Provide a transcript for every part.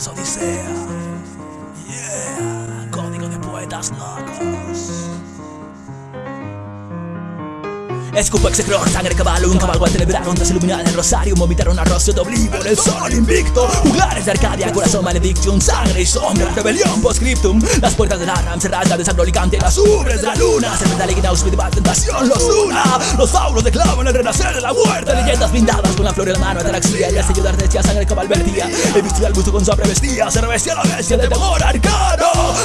sea. Yeah, código de poetas locos. Escupo execror, sangre caballo, un caballo atenebrado Ondas iluminadas en el rosario, vomitaron arroz de oblivo en el sol invicto Juglares de Arcadia, corazón maledicción, sangre y sombra Rebelión post-scriptum, las puertas de la ram cerradas de sangre Las ubres de la luna, cerveza líquida, hospital, tentación los una Los faulos declaman el renacer de la muerte Leyendas blindadas con la flor en la mano, ataraxia Y el sello de ardechia, sangre cabal vertía El vestido al busto con su vestía, se revestía la bestia del temor arcano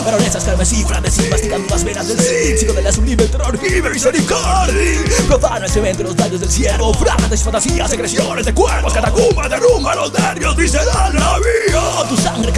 Baronesas carmesí, frandesí, masticando las venas del Cid. Sigo de la sublime terror y misericordia. Profano evento los daños del cielo Frases, fantasías, agresiones de cuerpos Catacumbas derrumba los nervios Visceral la vía Tu sangre